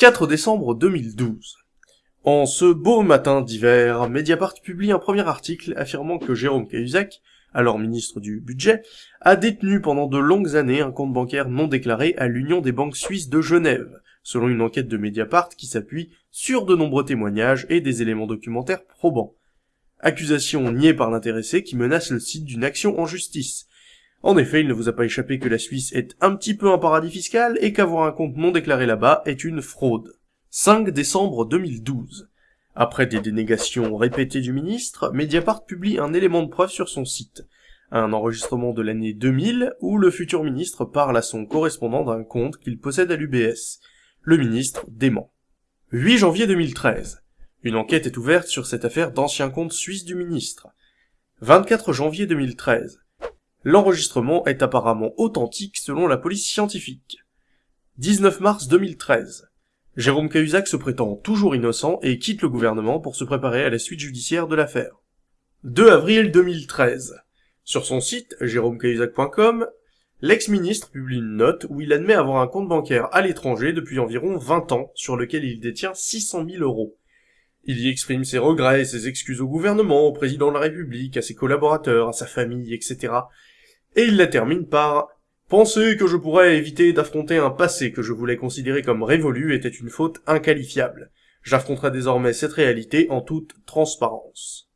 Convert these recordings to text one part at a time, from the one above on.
4 décembre 2012. En ce beau matin d'hiver, Mediapart publie un premier article affirmant que Jérôme Cahuzac, alors ministre du Budget, a détenu pendant de longues années un compte bancaire non déclaré à l'Union des banques suisses de Genève, selon une enquête de Mediapart qui s'appuie sur de nombreux témoignages et des éléments documentaires probants. Accusation niée par l'intéressé qui menace le site d'une action en justice, en effet, il ne vous a pas échappé que la Suisse est un petit peu un paradis fiscal et qu'avoir un compte non déclaré là-bas est une fraude. 5 décembre 2012. Après des dénégations répétées du ministre, Mediapart publie un élément de preuve sur son site. Un enregistrement de l'année 2000 où le futur ministre parle à son correspondant d'un compte qu'il possède à l'UBS. Le ministre dément. 8 janvier 2013. Une enquête est ouverte sur cette affaire d'ancien compte suisse du ministre. 24 janvier 2013. L'enregistrement est apparemment authentique selon la police scientifique. 19 mars 2013. Jérôme Cahuzac se prétend toujours innocent et quitte le gouvernement pour se préparer à la suite judiciaire de l'affaire. 2 avril 2013. Sur son site, jérômecahuzac.com, l'ex-ministre publie une note où il admet avoir un compte bancaire à l'étranger depuis environ 20 ans sur lequel il détient 600 000 euros. Il y exprime ses regrets et ses excuses au gouvernement, au président de la République, à ses collaborateurs, à sa famille, etc. Et il la termine par Penser que je pourrais éviter d'affronter un passé que je voulais considérer comme révolu était une faute inqualifiable. J'affronterai désormais cette réalité en toute transparence.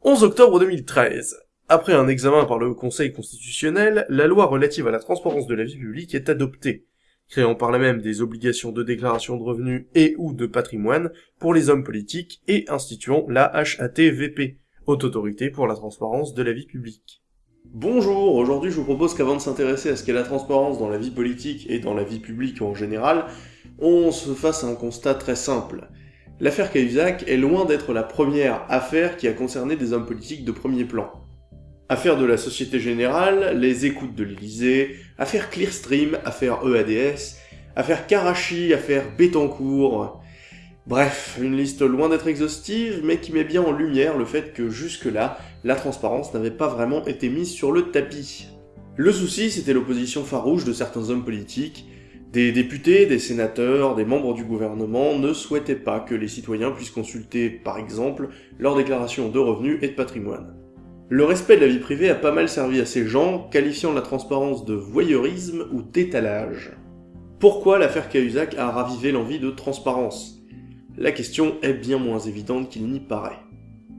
11 octobre 2013. Après un examen par le Conseil constitutionnel, la loi relative à la transparence de la vie publique est adoptée, créant par là même des obligations de déclaration de revenus et ou de patrimoine pour les hommes politiques et instituant la HATVP, Haute Autorité pour la Transparence de la Vie Publique. Bonjour, aujourd'hui je vous propose qu'avant de s'intéresser à ce qu'est la transparence dans la vie politique et dans la vie publique en général, on se fasse un constat très simple. L'affaire Cahuzac est loin d'être la première affaire qui a concerné des hommes politiques de premier plan. Affaire de la Société Générale, les écoutes de l'Élysée, affaire Clearstream, affaire EADS, affaire Karachi, affaire Bettencourt, Bref, une liste loin d'être exhaustive, mais qui met bien en lumière le fait que jusque-là, la transparence n'avait pas vraiment été mise sur le tapis. Le souci, c'était l'opposition farouche de certains hommes politiques. Des députés, des sénateurs, des membres du gouvernement ne souhaitaient pas que les citoyens puissent consulter, par exemple, leurs déclarations de revenus et de patrimoine. Le respect de la vie privée a pas mal servi à ces gens, qualifiant la transparence de voyeurisme ou d'étalage. Pourquoi l'affaire Cahuzac a ravivé l'envie de transparence? La question est bien moins évidente qu'il n'y paraît.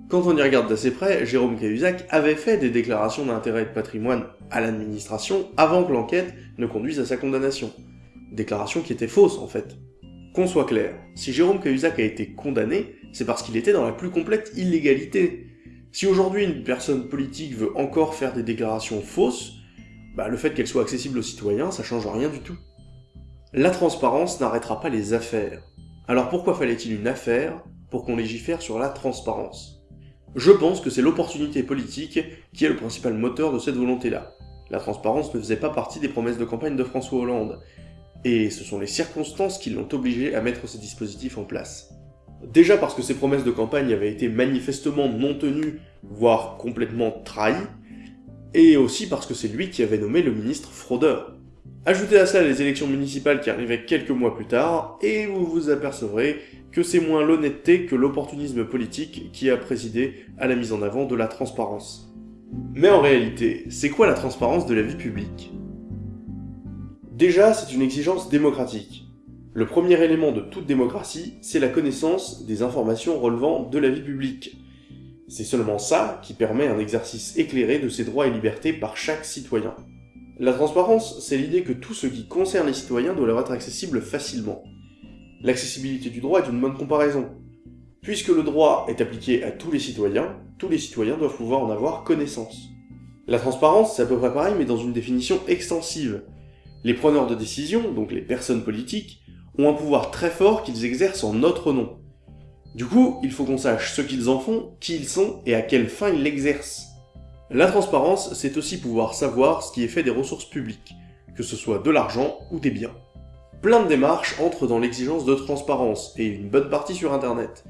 Quand on y regarde d'assez près, Jérôme Cahuzac avait fait des déclarations d'intérêt de patrimoine à l'administration avant que l'enquête ne conduise à sa condamnation. Déclarations qui étaient fausses en fait. Qu'on soit clair, si Jérôme Cahuzac a été condamné, c'est parce qu'il était dans la plus complète illégalité. Si aujourd'hui une personne politique veut encore faire des déclarations fausses, bah le fait qu'elles soient accessibles aux citoyens, ça change rien du tout. La transparence n'arrêtera pas les affaires. Alors pourquoi fallait-il une affaire pour qu'on légifère sur la transparence? Je pense que c'est l'opportunité politique qui est le principal moteur de cette volonté-là. La transparence ne faisait pas partie des promesses de campagne de François Hollande, et ce sont les circonstances qui l'ont obligé à mettre ces dispositifs en place. Déjà parce que ces promesses de campagne avaient été manifestement non tenues, voire complètement trahies, et aussi parce que c'est lui qui avait nommé le ministre fraudeur. Ajoutez à ça les élections municipales qui arrivaient quelques mois plus tard, et vous vous apercevrez que c'est moins l'honnêteté que l'opportunisme politique qui a présidé à la mise en avant de la transparence. Mais en réalité, c'est quoi la transparence de la vie publique? Déjà, c'est une exigence démocratique. Le premier élément de toute démocratie, c'est la connaissance des informations relevant de la vie publique. C'est seulement ça qui permet un exercice éclairé de ses droits et libertés par chaque citoyen. La transparence, c'est l'idée que tout ce qui concerne les citoyens doit leur être accessible facilement. L'accessibilité du droit est une bonne comparaison. Puisque le droit est appliqué à tous les citoyens, tous les citoyens doivent pouvoir en avoir connaissance. La transparence, c'est à peu près pareil, mais dans une définition extensive. Les preneurs de décision, donc les personnes politiques, ont un pouvoir très fort qu'ils exercent en notre nom. Du coup, il faut qu'on sache ce qu'ils en font, qui ils sont et à quelle fin ils l'exercent. La transparence, c'est aussi pouvoir savoir ce qui est fait des ressources publiques, que ce soit de l'argent ou des biens. Plein de démarches entrent dans l'exigence de transparence, et une bonne partie sur internet.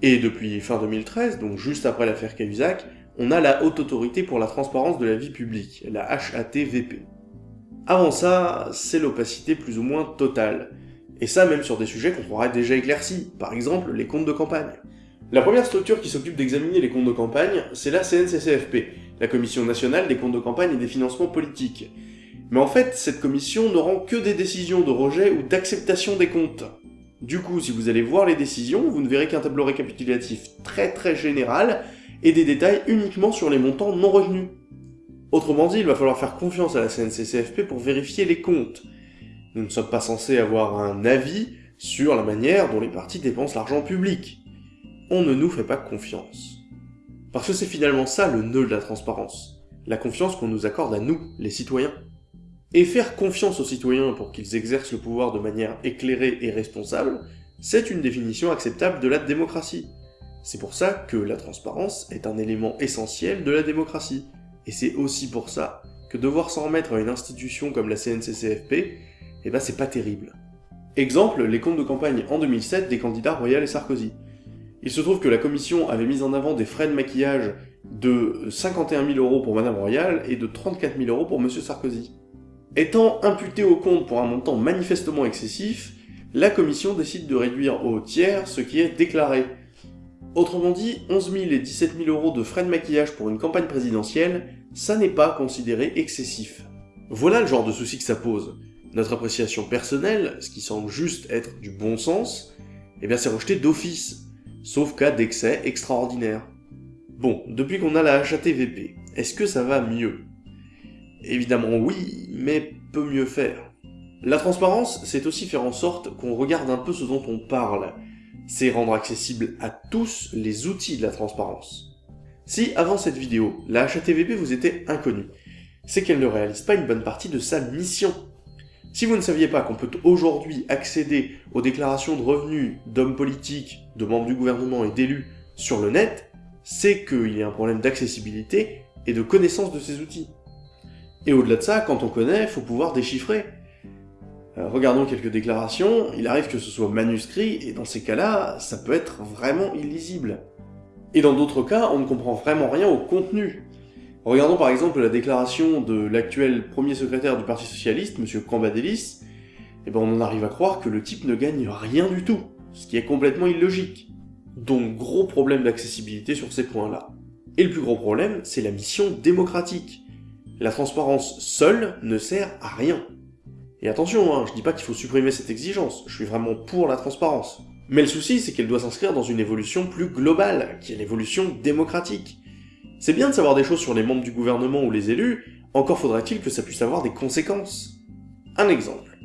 Et depuis fin 2013, donc juste après l'affaire Cahuzac, on a la Haute Autorité pour la Transparence de la Vie Publique, la HATVP. Avant ça, c'est l'opacité plus ou moins totale. Et ça même sur des sujets qu'on croirait déjà éclaircis, par exemple les comptes de campagne. La première structure qui s'occupe d'examiner les comptes de campagne, c'est la CNCCFP, la Commission nationale des comptes de campagne et des financements politiques. Mais en fait, cette commission ne rend que des décisions de rejet ou d'acceptation des comptes. Du coup, si vous allez voir les décisions, vous ne verrez qu'un tableau récapitulatif très très général et des détails uniquement sur les montants non revenus. Autrement dit, il va falloir faire confiance à la CNCCFP pour vérifier les comptes. Nous ne sommes pas censés avoir un avis sur la manière dont les partis dépensent l'argent public. On ne nous fait pas confiance. Parce que c'est finalement ça le nœud de la transparence. La confiance qu'on nous accorde à nous, les citoyens. Et faire confiance aux citoyens pour qu'ils exercent le pouvoir de manière éclairée et responsable, c'est une définition acceptable de la démocratie. C'est pour ça que la transparence est un élément essentiel de la démocratie. Et c'est aussi pour ça que devoir s'en remettre à une institution comme la CNCCFP, eh ben c'est pas terrible. Exemple, les comptes de campagne en 2007 des candidats Royal et Sarkozy. Il se trouve que la commission avait mis en avant des frais de maquillage de 51 000 euros pour Madame Royal et de 34 000 euros pour Monsieur Sarkozy. Étant imputé au compte pour un montant manifestement excessif, la commission décide de réduire au tiers ce qui est déclaré. Autrement dit, 11 000 et 17 000 euros de frais de maquillage pour une campagne présidentielle, ça n'est pas considéré excessif. Voilà le genre de souci que ça pose. Notre appréciation personnelle, ce qui semble juste être du bon sens, eh bien c'est rejeté d'office, sauf cas d'excès extraordinaire. Bon, depuis qu'on a la HATVP, est-ce que ça va mieux? Évidemment oui, mais peut mieux faire. La transparence, c'est aussi faire en sorte qu'on regarde un peu ce dont on parle. C'est rendre accessible à tous les outils de la transparence. Si, avant cette vidéo, la HATVP vous était inconnue, c'est qu'elle ne réalise pas une bonne partie de sa mission. Si vous ne saviez pas qu'on peut aujourd'hui accéder aux déclarations de revenus d'hommes politiques, de membres du gouvernement et d'élus sur le net, c'est qu'il y a un problème d'accessibilité et de connaissance de ces outils. Et au-delà de ça, quand on connaît, faut pouvoir déchiffrer. Euh, regardons quelques déclarations, il arrive que ce soit manuscrit, et dans ces cas-là, ça peut être vraiment illisible. Et dans d'autres cas, on ne comprend vraiment rien au contenu. Regardons par exemple la déclaration de l'actuel premier secrétaire du Parti Socialiste, M. Cambadélis, et ben on en arrive à croire que le type ne gagne rien du tout, ce qui est complètement illogique. Donc gros problème d'accessibilité sur ces points-là. Et le plus gros problème, c'est la mission démocratique. La transparence seule ne sert à rien. Et attention, hein, je dis pas qu'il faut supprimer cette exigence, je suis vraiment pour la transparence. Mais le souci, c'est qu'elle doit s'inscrire dans une évolution plus globale, qui est l'évolution démocratique. C'est bien de savoir des choses sur les membres du gouvernement ou les élus, encore faudrait-il que ça puisse avoir des conséquences. Un exemple.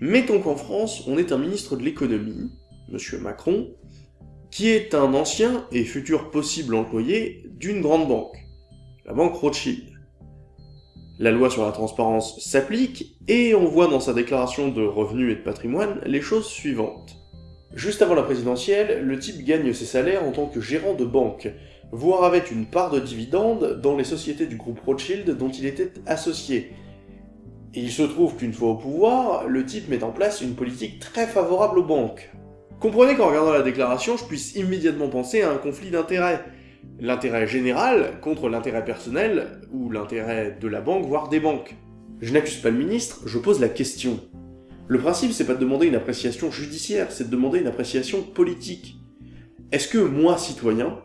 Mettons qu'en France, on est un ministre de l'économie, Monsieur Macron, qui est un ancien et futur possible employé d'une grande banque, la banque Rothschild. La loi sur la transparence s'applique, et on voit dans sa déclaration de revenus et de patrimoine les choses suivantes. Juste avant la présidentielle, le type gagne ses salaires en tant que gérant de banque, voire avec une part de dividende dans les sociétés du groupe Rothschild dont il était associé. Et il se trouve qu'une fois au pouvoir, le type met en place une politique très favorable aux banques. Comprenez qu'en regardant la déclaration, je puisse immédiatement penser à un conflit d'intérêts, l'intérêt général contre l'intérêt personnel, ou l'intérêt de la banque, voire des banques. Je n'accuse pas le ministre, je pose la question. Le principe, c'est pas de demander une appréciation judiciaire, c'est de demander une appréciation politique. Est-ce que moi, citoyen,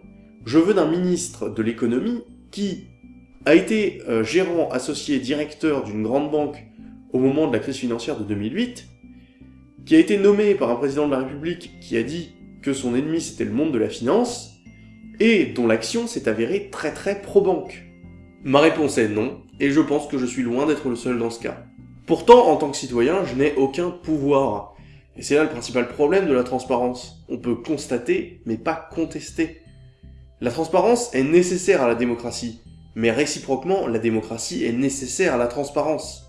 je veux d'un ministre de l'économie qui a été euh, gérant associé directeur d'une grande banque au moment de la crise financière de 2008, qui a été nommé par un président de la République qui a dit que son ennemi c'était le monde de la finance, et dont l'action s'est avérée très très pro-banque? Ma réponse est non, et je pense que je suis loin d'être le seul dans ce cas. Pourtant, en tant que citoyen, je n'ai aucun pouvoir. Et c'est là le principal problème de la transparence. On peut constater, mais pas contester. La transparence est nécessaire à la démocratie, mais réciproquement, la démocratie est nécessaire à la transparence.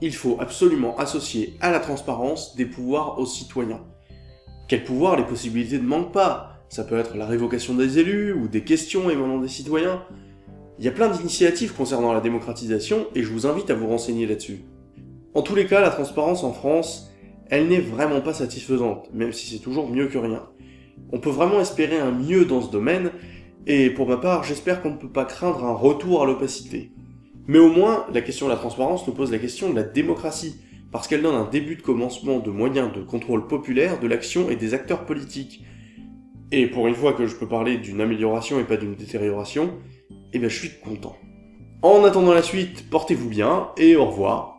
Il faut absolument associer à la transparence des pouvoirs aux citoyens. Quels pouvoirs les possibilités ne manquent pas? Ça peut être la révocation des élus, ou des questions émanant des citoyens. Il y a plein d'initiatives concernant la démocratisation, et je vous invite à vous renseigner là-dessus. En tous les cas, la transparence en France, elle n'est vraiment pas satisfaisante, même si c'est toujours mieux que rien. On peut vraiment espérer un mieux dans ce domaine, et pour ma part, j'espère qu'on ne peut pas craindre un retour à l'opacité. Mais au moins, la question de la transparence nous pose la question de la démocratie, parce qu'elle donne un début de commencement de moyens de contrôle populaire de l'action et des acteurs politiques. Et pour une fois que je peux parler d'une amélioration et pas d'une détérioration, eh ben je suis content. En attendant la suite, portez-vous bien et au revoir.